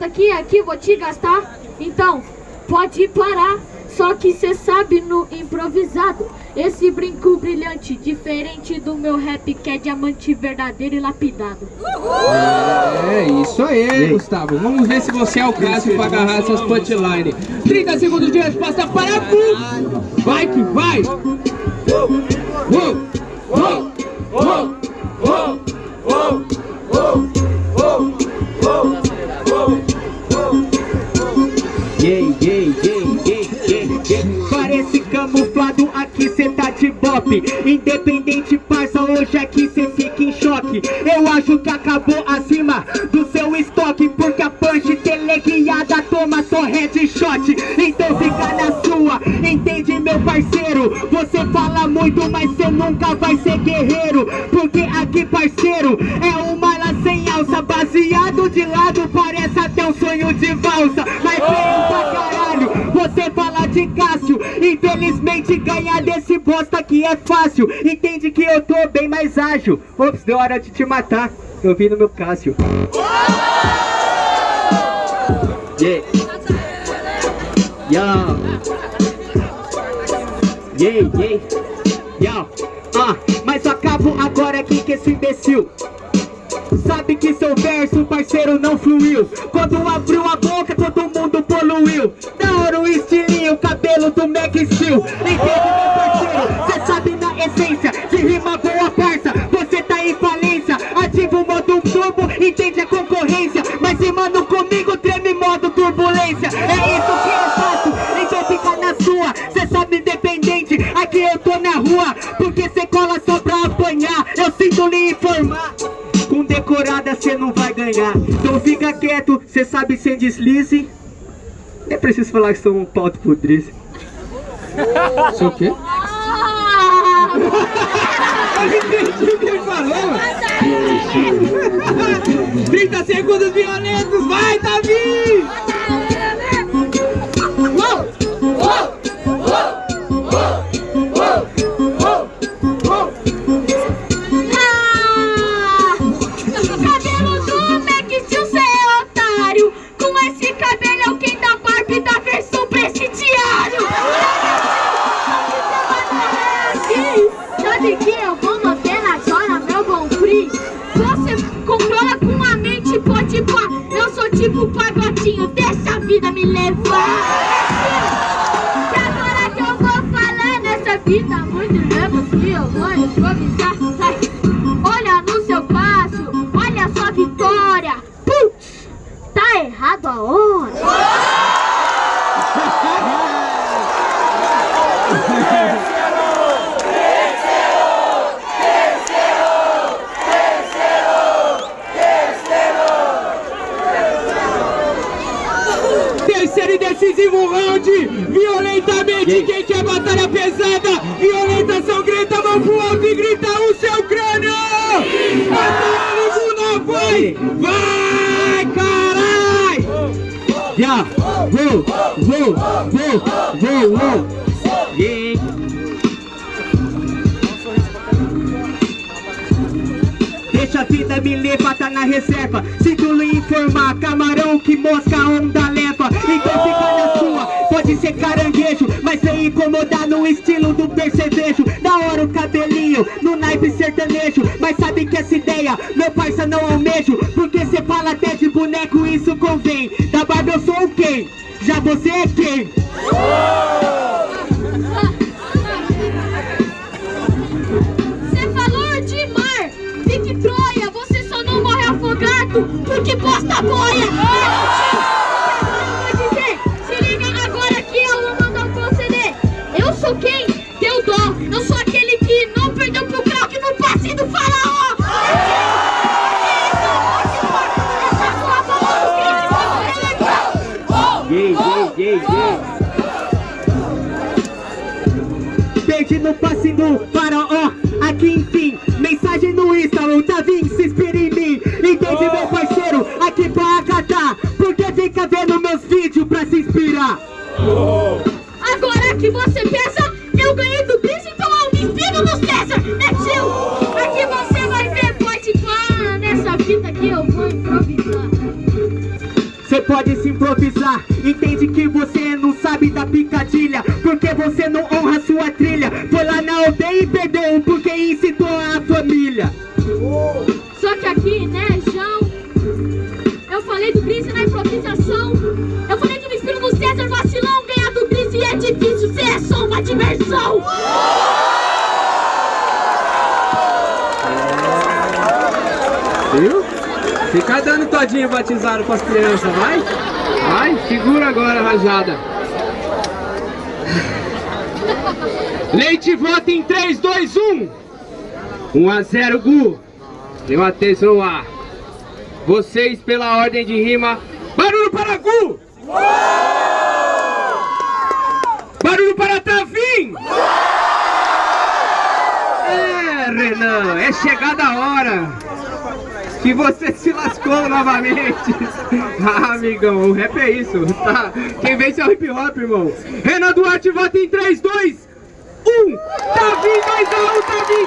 Aqui, aqui vou te gastar. Então, pode parar. Só que cê sabe no improvisado Esse brinco brilhante Diferente do meu rap que é diamante verdadeiro e lapidado É, isso aí, Gustavo. Vamos ver se você é o Cássio pra agarrar essas punchlines. 30 segundos de resposta para tu. Vai que vai. Uou, uou, uou, uou, bop Independente, parça, hoje aqui cê fica em choque. Eu acho que acabou acima do seu estoque Porque a punch teleguiada toma só headshot. Então fica na sua, entende meu parceiro? Você fala muito, mas cê nunca vai ser guerreiro. Porque aqui parceiro, é uma ala sem alça Baseado de lado, parece até um sonho de valsa. Mas Infelizmente ganhar desse bosta aqui é fácil. Entende que eu tô bem mais ágil. Ops, deu hora de te matar. Eu vi no meu Cássio. Yeah Yo Yeah, yeah Yo Ah, mas eu acabo agora aqui que esse imbecil. Sabe que seu verso, parceiro, não fluiu. Quando abriu Steel Entende, meu parceiro? Cê sabe na essência De rima boa, parça Você tá em falência. Ativa o modo turbo, entende a concorrência. Mas rimando comigo, treme modo turbulência. É isso que eu faço, então fica na sua. Cê sabe, independente, aqui eu tô na rua. Porque cê cola só pra apanhar. Eu sinto lhe informar. Com decorada cê não vai ganhar. Então fica quieto, cê sabe sem deslize. Nem preciso falar que sou um pau de podrice Sei o quê? Ah! Eu entendi o que ele falou. 30 segundos violentos, vai, Davi! Tipo pagodinho, deixa a vida me levar Que agora que eu vou falar nessa vida muito louca que eu vou improvisar. Olha no seu passo, olha a sua vitória. Putz, tá errado a hora Terceiro e round, violentamente, quem quer batalha pesada, violenta sangrenta, mão pro alto e grita o seu crânio! Batalha Luguna, vai! Vai, carai! Yeah, whoa, whoa, whoa, whoa, whoa Deixa a vida me levar, tá na reserva. Sinto lhe informar, camarão que mosca onda leva. Então fica na sua, pode ser caranguejo Mas sem incomodar no estilo do percevejo. Da hora o cabelinho, no naipe sertanejo. Mas sabe que essa ideia, meu parça não almejo. Porque cê fala até de boneco, isso convém. Da barba eu sou o quem? Já você é quem? Tudo que posta boia? Eu vou dizer, se liga agora que eu vou mandar um conceder. Eu sou quem deu dó, eu sou aquele que não perdeu pro crack no passe do faraó! Gay, gay, gay, gay. Perdi no passe do você não honra sua trilha Foi lá na aldeia e perdeu porque incitou a família Só que aqui, né, João, eu falei do Chris na improvisação. Eu falei que me inspiro no César vacilão, ganhar do Chris e é difícil, você é só uma diversão. Viu? Fica dando todinho batizado com as crianças, vai? Vai, segura agora, rajada. Leite vota em 3, 2, 1. 1 a 0, Gu. Deu atenção no ar. Vocês, pela ordem de rima. Barulho para Gu! Barulho para Tavim! É, Renan, é chegada a hora que você se lascou novamente. ah, amigão, o rap é isso, tá? Quem vence é o hip hop, irmão. Renan Duarte vota em 3, 2, 1. Tavim 2 a 1, Tavim